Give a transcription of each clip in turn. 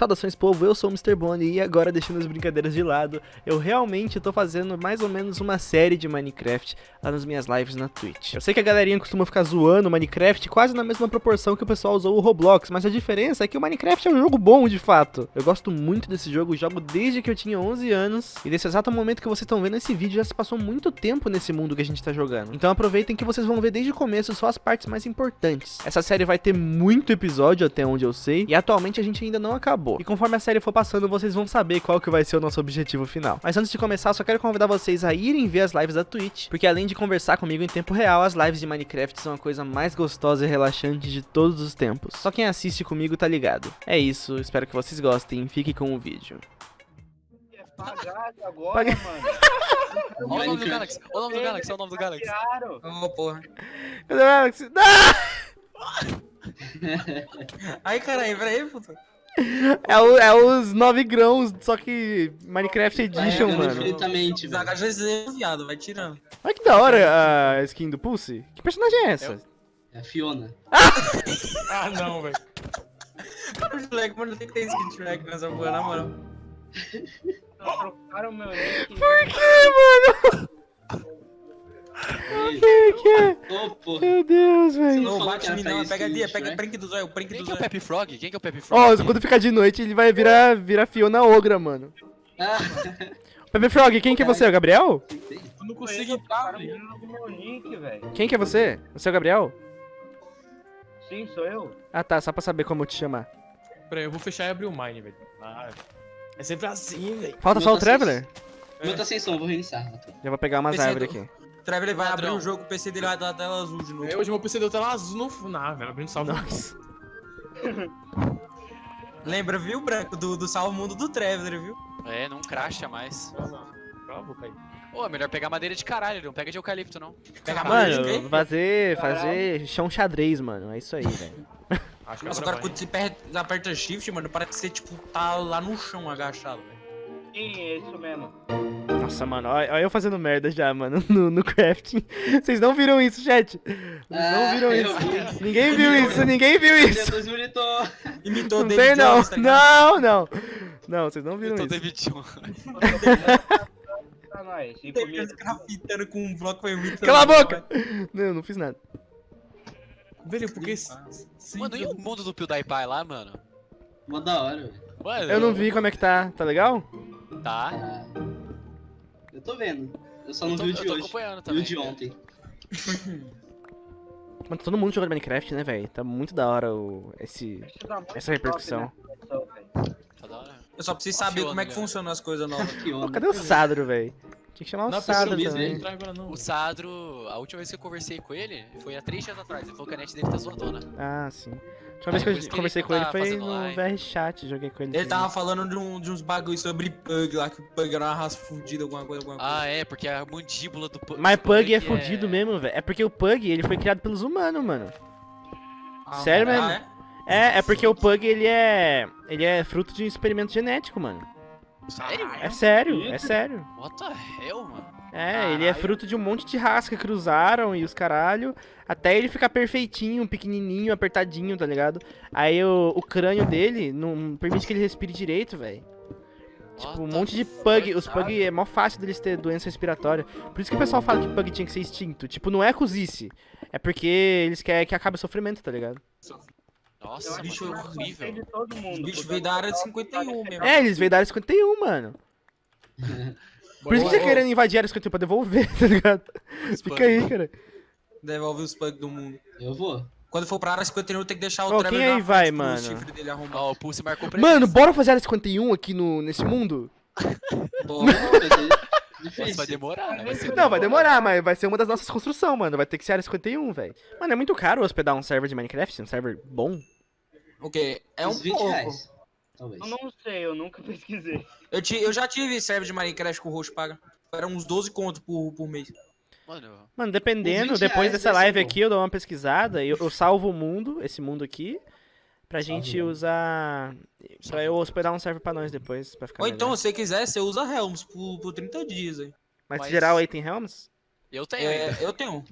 Saudações povo, eu sou o Mr. Bonnie e agora deixando as brincadeiras de lado, eu realmente tô fazendo mais ou menos uma série de Minecraft lá nas minhas lives na Twitch. Eu sei que a galerinha costuma ficar zoando Minecraft quase na mesma proporção que o pessoal usou o Roblox, mas a diferença é que o Minecraft é um jogo bom de fato. Eu gosto muito desse jogo, jogo desde que eu tinha 11 anos e nesse exato momento que vocês estão vendo esse vídeo já se passou muito tempo nesse mundo que a gente tá jogando. Então aproveitem que vocês vão ver desde o começo só as partes mais importantes. Essa série vai ter muito episódio até onde eu sei e atualmente a gente ainda não acabou acabou. E conforme a série for passando, vocês vão saber qual que vai ser o nosso objetivo final. Mas antes de começar, só quero convidar vocês a irem ver as lives da Twitch, porque além de conversar comigo em tempo real, as lives de Minecraft são a coisa mais gostosa e relaxante de todos os tempos. Só quem assiste comigo tá ligado. É isso, espero que vocês gostem, fique com o vídeo. Pagado agora, Paga- mano. Olha o nome do Galaxy, olha o nome do Galaxy, olha o nome do Galaxy. Claro. Ô, porra. Cadê o Alex? Ah! Aí, caralho, peraí, puto. É, o- é os 9 grãos, só que Minecraft Edition, mano. infinitamente, velho. Zaga GZ, viado, vai tirando. Olha que da hora a skin do Pulse. Que personagem é essa? É a Fiona. Ah, não, velho. O Shrek, mano, tem que ter skin de Shrek nessa porra, na moral. Trocaram meu. Por que, mano? Que que é? Meu Deus, velho. Não bate em mim não, pega ali, pega Shrek? prank do zóio, Quem do que é o. Pepe Frog? Quem que é o Pepe Frog? Ó, aqui? quando ficar de noite, ele vai virar, virar Fiona Ogra, mano. Ah, Pepe Frog, quem que é você? O Gabriel? Eu não Consigo entrar, meu velho. Quem que é você? Você é o Gabriel? Sim, sou eu. Ah tá, só pra saber como eu te chamar. Peraí, eu vou fechar e abrir o Mine, velho. Ah, é sempre assim, velho. Falta só o tá Traveler? Muita ascensão, vou reiniciar. Já vou pegar umas é árvores do- aqui. O Trevor vai abrir o jogo, o PC dele vai dar a tela azul de novo. É, Hoje meu PC deu tela azul no final, velho. Abrindo salvo. Nossa. Lembra, viu, Branco, do, do salvo mundo do Traveler, viu? É, não cracha mais. Não, não. Cala a boca aí. Ô, é melhor pegar madeira de caralho, não pega de eucalipto, não. Pega a madeira, Mano, fazer, fazer chão xadrez, mano. É isso aí, velho. Nossa, agora quando você aperta, aperta shift, mano, parece que você, tipo, tá lá no chão agachado, velho. Sim, é isso mesmo. Nossa, mano, olha eu fazendo merda já, mano, no, no crafting. Vocês não viram isso, chat? Vocês não Ah, viram isso. vi. Ninguém viu isso, ninguém viu isso. Militou. Imitou Não David tem, não. Jones, tá? Não, não. Não, vocês não viram isso. David Jones. Pra nós. E David. Jones grafitando com um bloco foi muito... Cala a boca! Não, eu não fiz nada. Velho, porque. Mano, e o mundo do PewDiePie lá, mano? Mó da hora, velho. Eu não vi como é que tá. Tá legal? Tá. Eu tô vendo. Eu só Eu não tô, vi o eu de tô hoje. acompanhando Vi também. o de ontem. Mano, todo mundo jogando Minecraft, né, velho? Tá muito da hora o, esse, essa repercussão. né? Tá da hora. Eu só preciso saber como é que Fiona, funcionam as coisas novas. Pô, cadê o Sadro, velho? Tinha que chamar o Não, Sadro também. O Sadro, a última vez que eu conversei com ele foi há três dias atrás. Ele falou que a net dele tá zoadona. Ah, sim. A última vez que eu conversei com ele foi no. VR Chat, joguei com ele. Ele tava falando de, um- de uns bagulho sobre Pug lá, que o Pug era uma raça fudida, alguma coisa, alguma coisa. Ah, é, porque a mandíbula do Pug. Mas Pug é que fudido mesmo, velho. É porque o Pug, ele foi criado pelos humanos, mano. sério ah, mesmo? é? É, é porque o Pug, ele é... Ele é fruto de um experimento genético, mano. Sério? É sério, é sério. What the hell, mano? É, ele é Caralho. fruto de um monte de raça que cruzaram e os caralho, até ele ficar perfeitinho, pequenininho, apertadinho, tá ligado? Aí o, o crânio dele não permite que ele respire direito, velho. Tipo, um monte de pug, os pug é mó fácil deles ter doença respiratória. Por isso que o pessoal fala que pug tinha que ser extinto. Tipo, não é cozice, é porque eles querem que acabe o sofrimento, tá ligado? Nossa, acho bicho gostei horrível. de. O bicho veio da área de eu- 51 mesmo. É, eles veio da área 51, mano. Por isso que tá querendo invadir a área 51 pra devolver, tá ligado? Fica aí, cara. Devolve os Pug do mundo. Eu vou. Quando for pra área 51, tem que deixar o Trevor quem aí vai, mano? chifre dele arrumar. Ó, o Pulse marcou. Mano, bora fazer a área 51 aqui no, nesse mundo? Pô, Não, vai Nossa, demorar, né? Vai ser Não, vai demorar, mas vai ser uma das nossas construções, mano. Vai ter que ser área 51, velho. Mano, é muito caro hospedar um server de Minecraft, um server bom. O quê? É um Uns 20 pouco. reais. Talvez. Eu não sei, eu nunca pesquisei. Eu, ti- eu já tive server de Minecraft com o roxo paga. Era uns 12 conto por, por mês. Mano, Mano, dependendo, Uns 20 depois reais dessa live aqui, eu dou uma pesquisada e eu, eu salvo o mundo, esse mundo aqui, pra gente usar. Pra eu hospedar um server pra nós depois, pra ficar Ou então, melhor. se você quiser, você usa Helms por, por 30 dias aí. Mas, mas- geral aí tem Helms? eu tenho. É, eu tenho.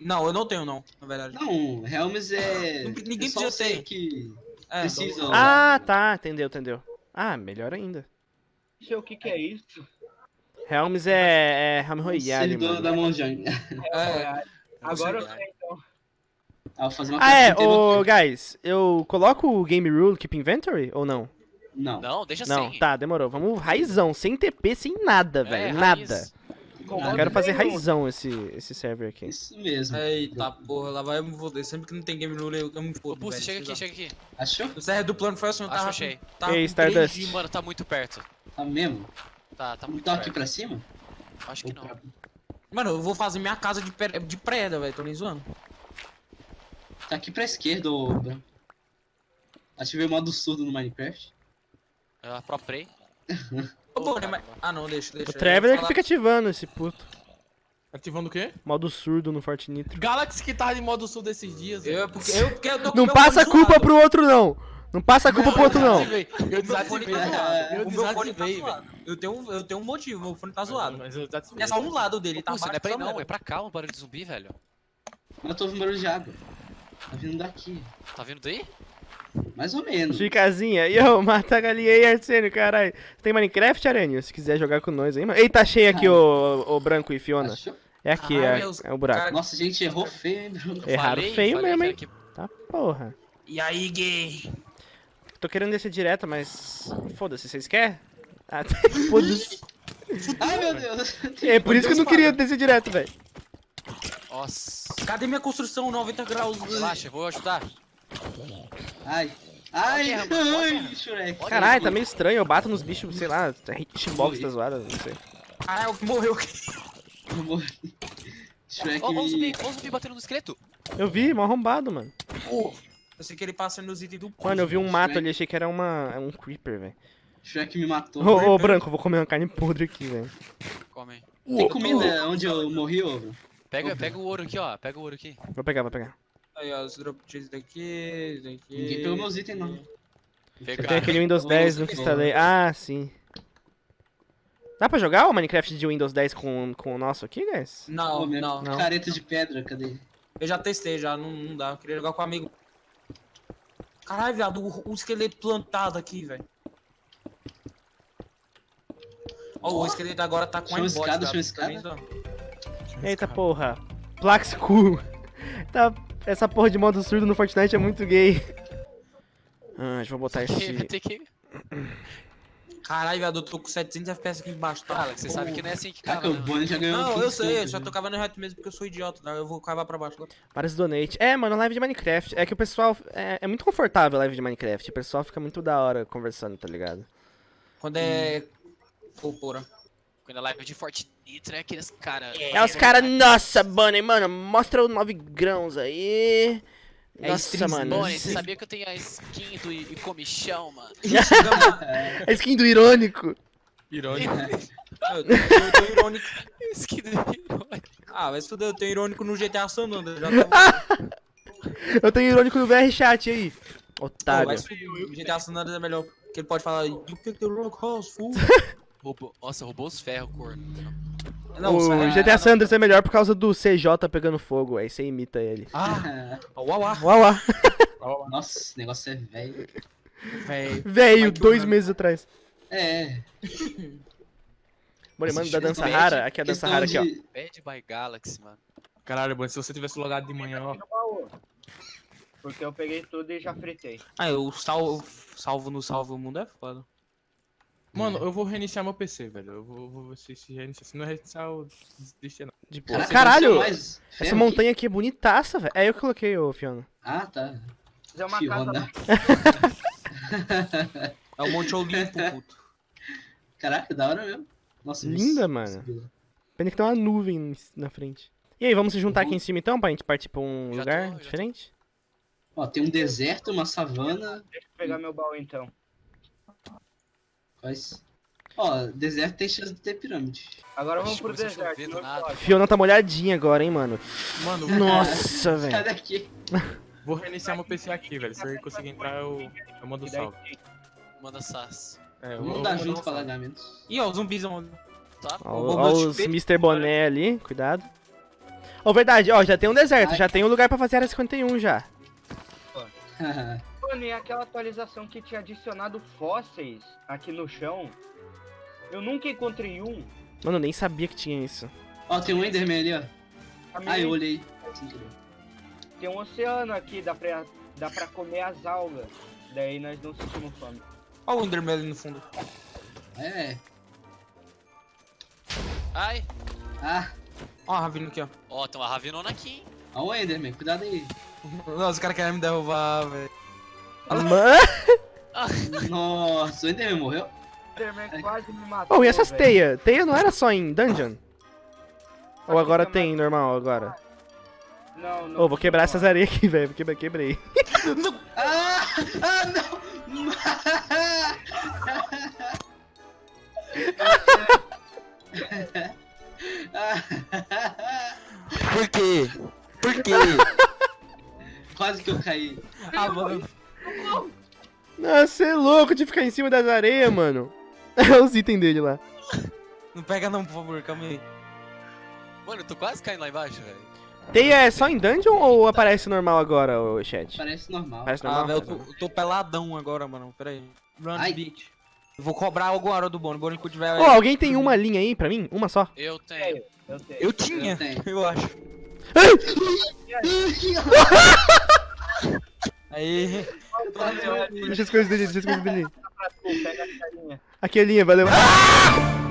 Não, eu não tenho, não, na verdade. Não, Helms é. Ninguém é você ter. que É. Ah, tá, entendeu, entendeu. Ah, melhor ainda. Não sei o que que é isso. Helms é, é Helm Royale, mano. da Mojang. É, Agora eu sei. então. Ah, vou fazer uma Ah, é, ô, guys, eu coloco o Game Rule Keep Inventory ou não? Não. Não, deixa Não, assim. tá, demorou. Vamos raizão, sem TP, sem nada, É, velho. raiz. Nada. Eu quero fazer nenhum. raizão esse, esse server aqui. Isso mesmo. Eita porra, lá vai eu me foder. Sempre que não tem game rule, eu, eu me fodo. Pulse, chega aqui, chega aqui. Achou? O server do plano foi assim, eu tava. achei. Tava Ei, Stardust. 3G, Mano, tá muito perto. Tá mesmo? Tá, tá Não muito tá aqui perto. pra cima? Acho que não. Mano, eu vou fazer minha casa de, pre- de preda, velho. Tô nem zoando. Tá aqui pra esquerda, ô Branco. Ativei o modo surdo no Minecraft. Eu pro play. Ô, né, mas... Ah, não, deixa, deixa. O ia Traveler que fica ativando esse puto. Ativando o quê? Modo surdo no Forte Nitro. Galaxy que tava de modo sul desses dias. velho. Eu, porque, eu, porque eu tô com Não passa a culpa zoado. pro outro, não. Não passa a culpa pro outro, não. desativei. Eu desativei, tá. Eu tá desativei, velho. zoado. Eu tenho, eu tenho um motivo, meu fone tá zoado. Mas eu desativei. É só um lado dele, tá Pulse, não é abaixo pra ir não, é pra cá o barulho de zumbi, velho. Mas eu tô ouvindo barulho de água. Tá vindo daqui. Tá vindo daí? Mais ou menos. Ficazinha. Yo, mata a galinha aí, Arsênio, caralho. Tem Minecraft, Aranha? Se quiser jogar com nós aí, mano. Ei, tá cheio aqui, ô, ô Branco e Fiona. Achou? É aqui, Caralho, é, meus é o buraco. cara- Nossa, gente, errou feio, hein, Bruno? Eu Erraram falei, feio falei mesmo, que hein? era Tá porra. E aí, gay? Tô querendo descer direto, mas. Foda-se, vocês querem? Ah, foda-se. Ai, meu Deus. É por isso que eu não queria descer direto, velho. que- Nossa. Cadê minha construção 90 graus? Relaxa, eu vou ajudar. Ai. Ai, ai. Shrek. Caralho, tá meio estranho. Eu bato nos bichos, sei lá, hitbox tá zoada, não sei. Caralho, que morreu. Eu morri. Shrek Ó, ó o zumbi, ó zumbi batendo no esqueleto. Eu vi, mó arrombado, mano. Eu sei que ele passa nos itens do Mano, eu vi um Shrek. mato ali, achei que era uma, é um creeper, velho. Shrek me matou. Ô, ô, Branco, eu vou comer uma carne podre aqui, velho. Come. Tem comida onde eu morri, ô? Bruno? Pega, pega o ouro aqui, ó. Pega o ouro aqui. Vou pegar, vou pegar. Aí, ó, os drop cheese daqui, daqui. Ninguém pegou meus itens, não. Pega. Tem aquele Windows Ô, 10, você nunca pegou. instalei. Ah, sim. Dá pra jogar o Minecraft de Windows 10 com, com o nosso aqui, guys? Não, não. não. Careta de pedra, cadê? Eu já testei, já, não, não dá. Eu queria jogar com um amigo. Caralho, viado, o, o esqueleto plantado aqui, velho. Ó, o esqueleto agora tá com aimbot, escada, Tá nem escada. Eita porra. Plax cool. Tá, essa porra de modo surdo no Fortnite é muito gay. Ah, deixa eu botar esse. que. Caralho, viado, eu tô com 700 FPS aqui embaixo, tá? Alex, você sabe que não é assim que Caraca, cava, o né? Bonnie já ganhou Não, 15 eu sei, eu né? tô cavando reto mesmo porque eu sou idiota, tá? Eu vou cavar pra baixo agora. Vários donate. É, mano, live de Minecraft. É que o pessoal. É, é muito confortável a live de Minecraft. O pessoal fica muito da hora conversando, tá ligado? Quando é. Pô, porra. Quando a live de Fortnite, né? Aqueles caras. É os caras, nossa, Bunny, mano, mostra os 9 grãos aí. É Nossa, streams, mano. Bonnie, você sabia que eu tenho a skin do I- comichão, mano? É skin do irônico. Irônico. eu, tenho, eu tenho irônico. Skin do irônico. Ah, vai se fuder, eu tenho irônico no GTA San Andreas. Já tá... Eu tenho irônico no VR chat aí. Pô, Otário. vai se fuder, o GTA San Andreas é melhor. Que ele pode falar, rock house, Nossa, roubou os ferros, corno. O isso é- GTA San Andreas é melhor por causa do CJ pegando fogo. Aí você imita ele. Ah, uau, uau. Uau. Nossa, esse negócio é velho. Velho, que dois o- meses atrás. É. Bora, mano, da dança rara. Aqui é a dança rara aqui, ó. Bad by Galaxy, mano. Caralho, Bonnie, se você tivesse logado de manhã, ó. Porque eu peguei tudo e já fritei. Ah, eu salvo, salvo no salvo o mundo é foda. Mano, eu vou reiniciar meu PC, velho. Eu vou, vou ver se, se reiniciar. Se não reiniciar, eu desisti não. De boa. Caralho, é essa montanha aqui é bonitaça, velho. É eu que coloquei, ô Fiona. aqui? Ah, tá. Fazer uma Fiona. casa É o Monte Olimpo, puto. Caraca, da hora mesmo. Nossa, Linda, isso- mano. isso- Pena que tem uma nuvem na frente. E aí, vamos se juntar aqui Uhum. em cima então, pra gente partir pra um Já lugar tô. diferente? Ó, tem um deserto, uma savana. Deixa eu pegar meu baú então. Quais? Ó, deserto tem chance de ter pirâmide. Agora vamos Ixi, pro a deserto. não nada. Fiona tá molhadinha agora, hein, mano. Mano, Nossa, Sai velho. daqui. vou reiniciar meu PC aqui, velho. Se eu conseguir entrar, eu, eu mando salve. Manda sas. É, eu, Vamos eu dar vou junto pra salve. alagamentos. Ih, ó, os zumbis, ó. Tá? Ó, os. Mr. Boné ali, cuidado. Ó, verdade, ó, já tem um deserto, Ai. já tem um lugar pra fazer área 51 já. Mano, e aquela atualização que tinha adicionado fósseis aqui no chão? Eu nunca encontrei um. Mano, eu nem sabia que tinha isso. Ó, tem um Enderman ali, ó. Ah, eu olhei. Tem um oceano aqui, dá pra, dá pra comer as algas. Daí nós não sentimos fome. Olha o Enderman ali no fundo. É. Ai. Ah, Ó a Ravina aqui, ó. Ó, tem uma ravinona aqui, hein? ó o Enderman, cuidado aí. Nossa, os caras querem me derrubar, velho. Mano. Nossa, o Enderman morreu? O Enderman quase me matou. Oh, e essas teias? Teia não era só em dungeon? Ou Aqui agora tem normal agora? Não, não. Ô, vou quebrar não. essas areias aqui, velho. Quebrei, quebrei. Ah! Ah, não! Por quê? Por quê? Quase que eu caí. ah, mano. Nossa, você é louco de ficar em cima das areias, mano. Os itens dele lá. Não pega não, por favor, calma aí. Mano, eu tô quase caindo lá embaixo, velho. Teia é só em dungeon ou aparece normal agora, o chat? Parece normal. Parece Ah, normal? velho, eu tô, eu tô peladão agora, mano. Pera aí. Run, Ai. bitch. Eu vou cobrar alguma hora do que eu tiver... Ô, alguém tem uma linha aí pra mim? Uma só? Eu tenho. Eu tenho. Eu tinha, Eu tenho. eu acho. Aí. Deixa as coisas dele, deixa as coisas dele. Aqui a linha, valeu. Ah!